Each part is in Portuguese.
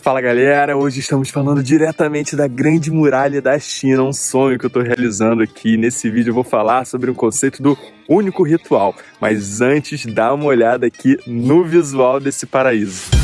Fala galera, hoje estamos falando diretamente da Grande Muralha da China, um sonho que eu estou realizando aqui. Nesse vídeo eu vou falar sobre o conceito do único ritual, mas antes dá uma olhada aqui no visual desse paraíso.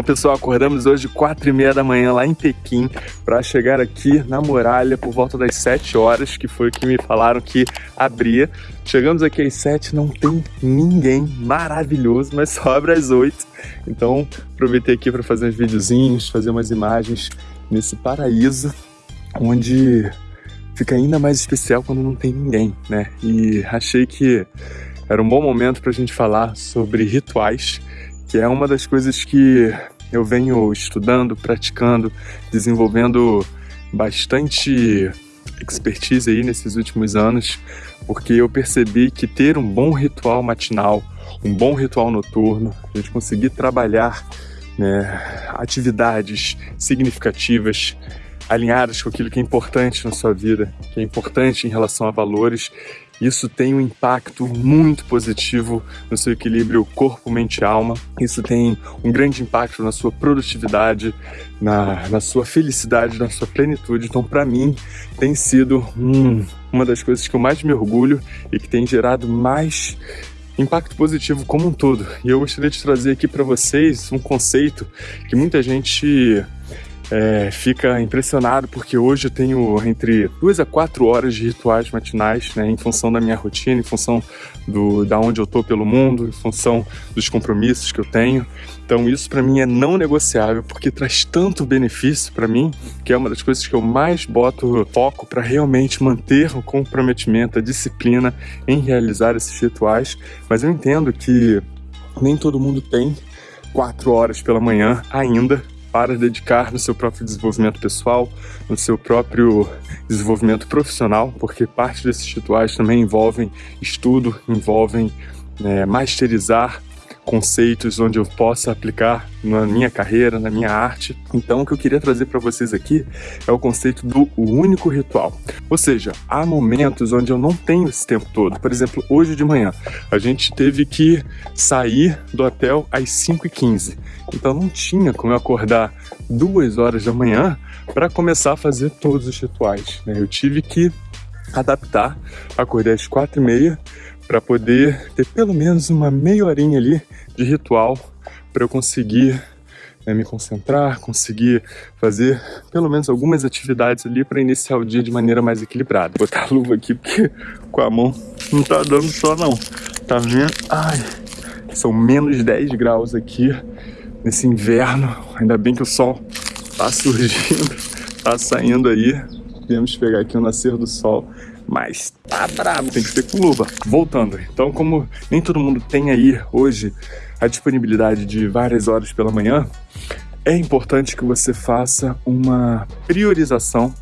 Então, pessoal, acordamos hoje quatro e meia da manhã lá em Pequim para chegar aqui na muralha por volta das 7 horas, que foi o que me falaram que abria. Chegamos aqui às 7, não tem ninguém, maravilhoso, mas só abre às 8. Então, aproveitei aqui para fazer uns videozinhos, fazer umas imagens nesse paraíso, onde fica ainda mais especial quando não tem ninguém, né? E achei que era um bom momento para a gente falar sobre rituais que é uma das coisas que eu venho estudando, praticando, desenvolvendo bastante expertise aí nesses últimos anos, porque eu percebi que ter um bom ritual matinal, um bom ritual noturno, a gente conseguir trabalhar né, atividades significativas, alinhadas com aquilo que é importante na sua vida, que é importante em relação a valores, isso tem um impacto muito positivo no seu equilíbrio corpo, mente e alma. Isso tem um grande impacto na sua produtividade, na, na sua felicidade, na sua plenitude. Então, para mim, tem sido hum, uma das coisas que eu mais me orgulho e que tem gerado mais impacto positivo como um todo. E eu gostaria de trazer aqui para vocês um conceito que muita gente é, fica impressionado porque hoje eu tenho entre duas a quatro horas de rituais matinais, né, em função da minha rotina, em função do, da onde eu tô pelo mundo, em função dos compromissos que eu tenho. Então isso para mim é não negociável porque traz tanto benefício para mim, que é uma das coisas que eu mais boto foco para realmente manter o comprometimento, a disciplina em realizar esses rituais. Mas eu entendo que nem todo mundo tem quatro horas pela manhã ainda para dedicar no seu próprio desenvolvimento pessoal, no seu próprio desenvolvimento profissional, porque parte desses rituais também envolvem estudo, envolvem é, masterizar conceitos onde eu possa aplicar na minha carreira, na minha arte. Então, o que eu queria trazer para vocês aqui é o conceito do único ritual. Ou seja, há momentos onde eu não tenho esse tempo todo. Por exemplo, hoje de manhã, a gente teve que sair do hotel às 5h15. Então, não tinha como eu acordar duas horas da manhã para começar a fazer todos os rituais. Né? Eu tive que adaptar, acordei às 4h30 para poder ter pelo menos uma meia horinha ali de ritual para eu conseguir né, me concentrar, conseguir fazer pelo menos algumas atividades ali para iniciar o dia de maneira mais equilibrada. Vou botar a luva aqui porque com a mão não tá dando só não. Tá vendo? Ai, são menos 10 graus aqui nesse inverno. Ainda bem que o sol tá surgindo, tá saindo aí. Viemos pegar aqui o nascer do sol mas tá brabo, tem que ser com luva. Voltando, então como nem todo mundo tem aí hoje a disponibilidade de várias horas pela manhã, é importante que você faça uma priorização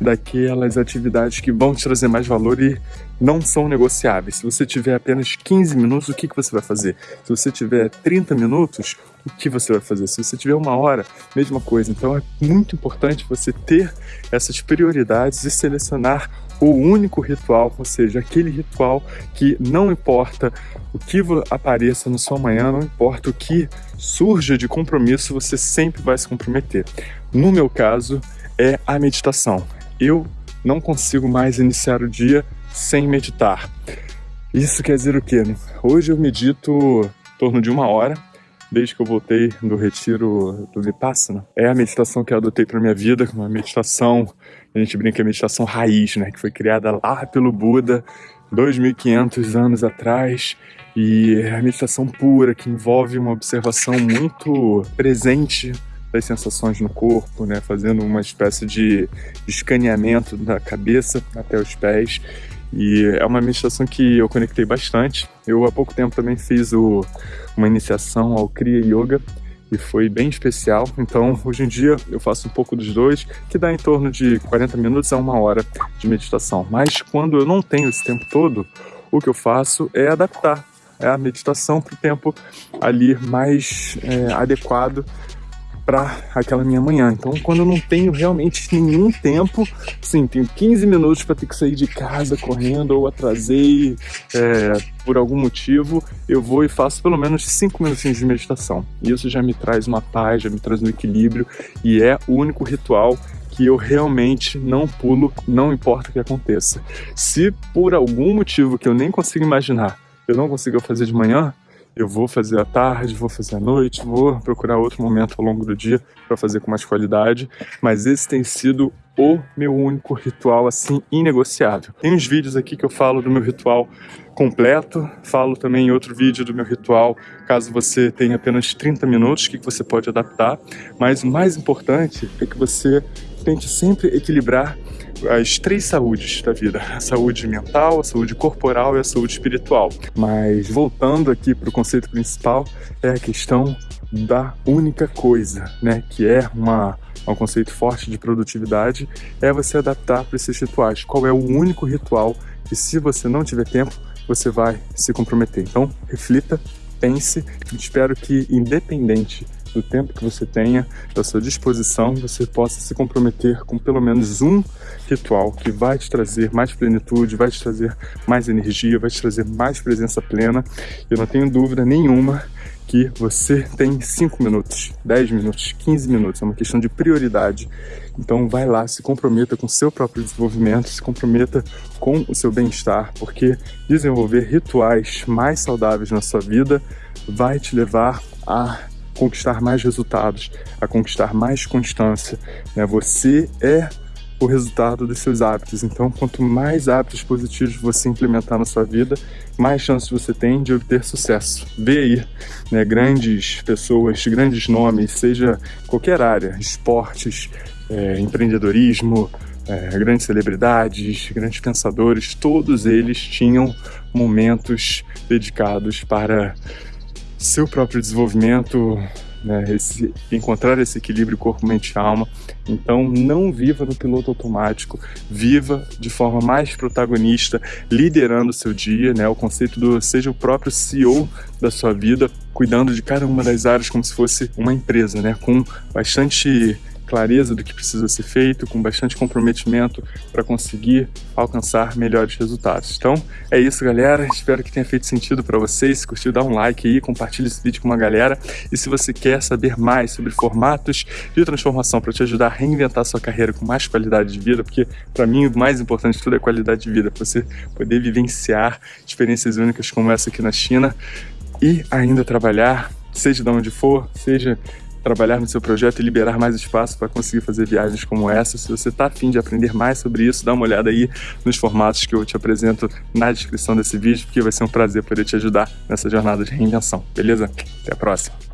daquelas atividades que vão te trazer mais valor e não são negociáveis. Se você tiver apenas 15 minutos, o que, que você vai fazer? Se você tiver 30 minutos, o que você vai fazer? Se você tiver uma hora, mesma coisa. Então é muito importante você ter essas prioridades e selecionar o único ritual, ou seja, aquele ritual que não importa o que apareça na sua manhã, não importa o que surja de compromisso, você sempre vai se comprometer. No meu caso, é a meditação. Eu não consigo mais iniciar o dia sem meditar. Isso quer dizer o quê? Hoje eu medito em torno de uma hora, desde que eu voltei do retiro do Vipassana. É a meditação que eu adotei para minha vida, uma meditação, a gente brinca, a meditação raiz, né, que foi criada lá pelo Buda 2.500 anos atrás e é a meditação pura que envolve uma observação muito presente das sensações no corpo, né, fazendo uma espécie de escaneamento da cabeça até os pés e é uma meditação que eu conectei bastante. Eu há pouco tempo também fiz o, uma iniciação ao Kriya Yoga e foi bem especial. Então, hoje em dia eu faço um pouco dos dois, que dá em torno de 40 minutos a uma hora de meditação. Mas quando eu não tenho esse tempo todo, o que eu faço é adaptar a meditação para o tempo ali mais é, adequado para aquela minha manhã. Então, quando eu não tenho realmente nenhum tempo, sim, tenho 15 minutos para ter que sair de casa correndo ou atrasei é, por algum motivo, eu vou e faço pelo menos 5 minutinhos de meditação. Isso já me traz uma paz, já me traz um equilíbrio e é o único ritual que eu realmente não pulo, não importa o que aconteça. Se por algum motivo que eu nem consigo imaginar, eu não consigo fazer de manhã, eu vou fazer à tarde, vou fazer à noite, vou procurar outro momento ao longo do dia para fazer com mais qualidade, mas esse tem sido o meu único ritual assim inegociável. Tem uns vídeos aqui que eu falo do meu ritual completo, falo também em outro vídeo do meu ritual, caso você tenha apenas 30 minutos, que você pode adaptar, mas o mais importante é que você tente sempre equilibrar as três saúdes da vida: a saúde mental, a saúde corporal e a saúde espiritual. Mas voltando aqui para o conceito principal, é a questão da única coisa, né? Que é uma, um conceito forte de produtividade, é você adaptar para esses rituais. Qual é o único ritual que, se você não tiver tempo, você vai se comprometer? Então, reflita, pense. Espero que, independente do tempo que você tenha, da sua disposição, você possa se comprometer com pelo menos um ritual que vai te trazer mais plenitude, vai te trazer mais energia, vai te trazer mais presença plena. Eu não tenho dúvida nenhuma que você tem 5 minutos, 10 minutos, 15 minutos, é uma questão de prioridade. Então vai lá, se comprometa com o seu próprio desenvolvimento, se comprometa com o seu bem-estar, porque desenvolver rituais mais saudáveis na sua vida vai te levar a conquistar mais resultados, a conquistar mais constância. Né? Você é o resultado dos seus hábitos. Então, quanto mais hábitos positivos você implementar na sua vida, mais chances você tem de obter sucesso. Vê aí, né, grandes pessoas, grandes nomes, seja qualquer área, esportes, é, empreendedorismo, é, grandes celebridades, grandes pensadores, todos eles tinham momentos dedicados para seu próprio desenvolvimento, né, esse, encontrar esse equilíbrio corpo, mente e alma. Então, não viva no piloto automático, viva de forma mais protagonista, liderando o seu dia, né, o conceito do seja o próprio CEO da sua vida, cuidando de cada uma das áreas como se fosse uma empresa, né, com bastante clareza do que precisa ser feito, com bastante comprometimento para conseguir alcançar melhores resultados. Então é isso, galera. Espero que tenha feito sentido para vocês. Se curtiu, dá um like aí, compartilha esse vídeo com uma galera. E se você quer saber mais sobre formatos de transformação para te ajudar a reinventar sua carreira com mais qualidade de vida, porque para mim o mais importante de tudo é qualidade de vida, para você poder vivenciar experiências únicas como essa aqui na China e ainda trabalhar, seja de onde for, seja trabalhar no seu projeto e liberar mais espaço para conseguir fazer viagens como essa. Se você está afim de aprender mais sobre isso, dá uma olhada aí nos formatos que eu te apresento na descrição desse vídeo, porque vai ser um prazer poder te ajudar nessa jornada de reinvenção, beleza? Até a próxima!